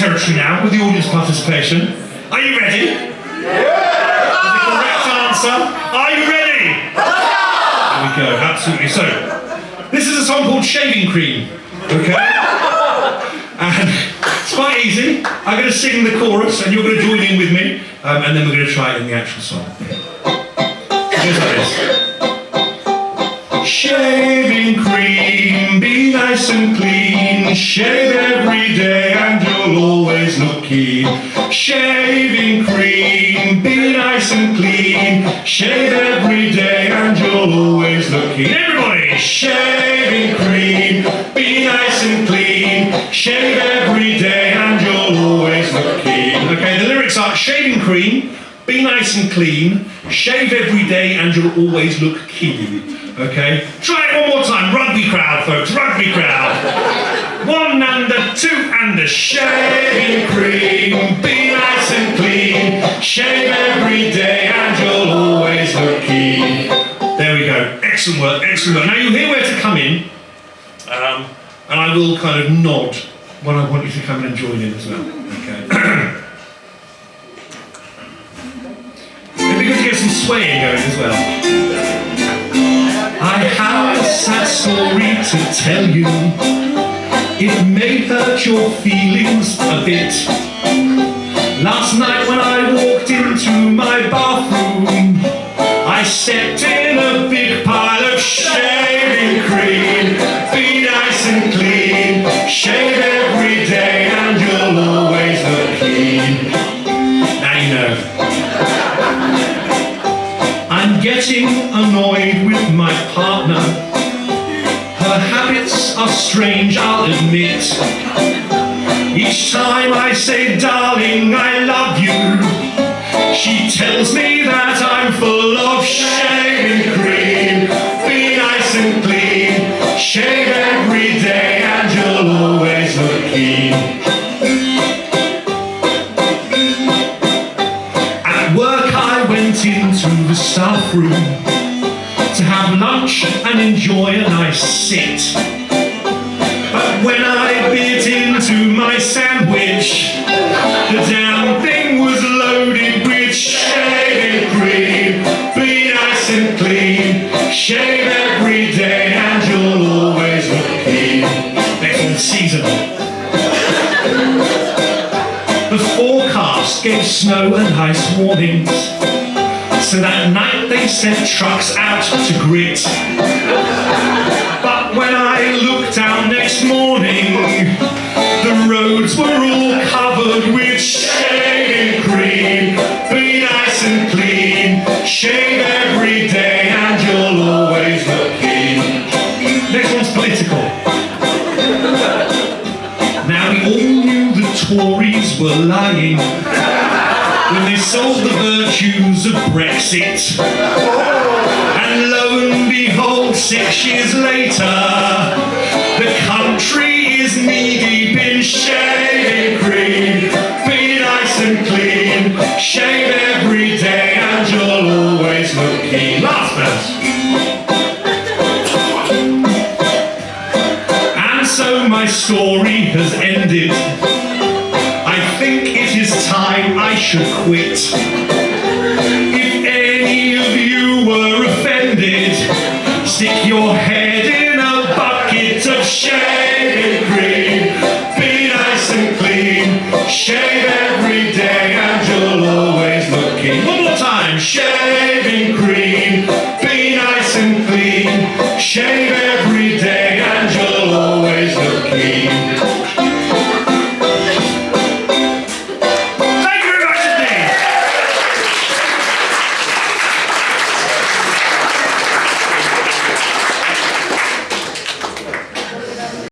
territory now with the audience participation. Are you ready? Yeah! The correct answer. Are you ready? There we go, absolutely. So, this is a song called Shaving Cream. Okay? And it's quite easy. I'm going to sing the chorus and you're going to join in with me, um, and then we're going to try it in the actual song. It goes like this. Shaving cream, be nice and clean. Shave every day keen. Shaving cream, be nice and clean. Shave every day and you'll always look keen. Everybody, shaving cream, be nice and clean. Shave every day and you'll always look keen. Okay, the lyrics are shaving cream, be nice and clean, shave every day and you'll always look keen. Okay? Try it one more time. Rugby crowd, folks. Rugby crowd. Shave every day and you'll always look keen. There we go. Excellent work. Excellent work. Now you'll hear where to come in. Um, and I will kind of nod when I want you to come in and join in as well. Okay. It'd be to get some swaying going as well. I have a sad story to tell you. It may hurt your feelings a bit. Last night I stepped in a big pile of shaving cream. Be nice and clean, shave every day and you'll always look clean. Now you know. I'm getting annoyed with my partner. Her habits are strange, I'll admit. Each time I say, darling, I love you, she tells me that of cream. Be nice and clean, shave every day and you'll always look keen. At work I went into the staff room to have lunch and enjoy a nice sit. But when I shave every day and you'll always look clean. Next one, seasonal. The forecast gave snow and ice warnings. So that night they sent trucks out to grit. But when I looked out next morning, the roads were all covered with shaving cream. Were lying when they sold the virtues of Brexit. And lo and behold, six years later, the country is knee-deep in shaving cream. Be nice and clean, shave every day and you'll always look keen. Verse. And so my story has ended should quit. If any of you were offended, stick your head in a bucket of shaving cream. Be nice and clean, shave every day and you'll always look clean. One more time, shaving cream. Be nice and clean, shave